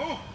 Oh!